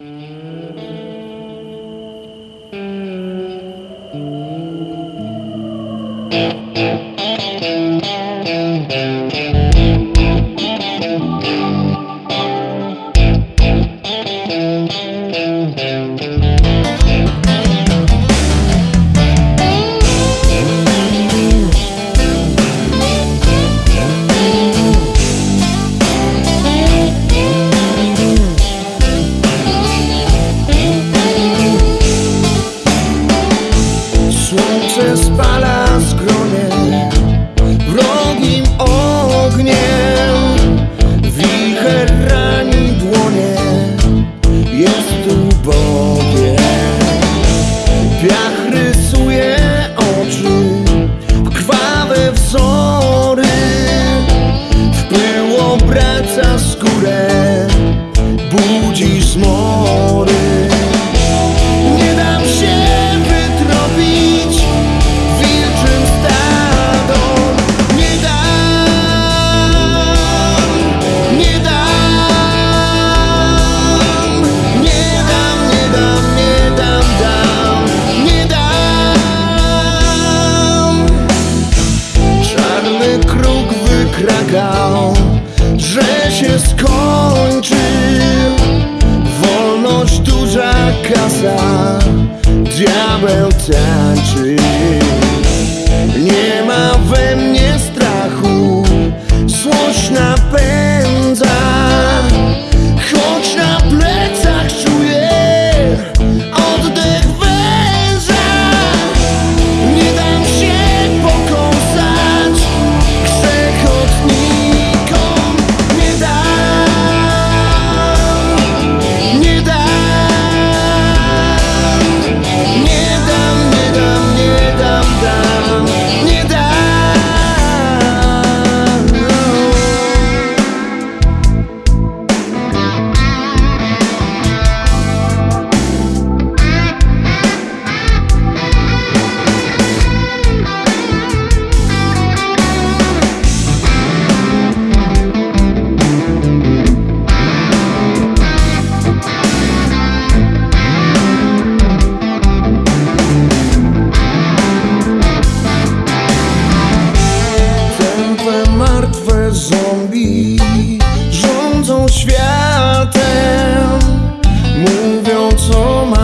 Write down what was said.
Thank you. się skończy Wolność duża kasa Diabeł tańczy. Nie ma we mnie martwe zombie rządzą światem Mówią co ma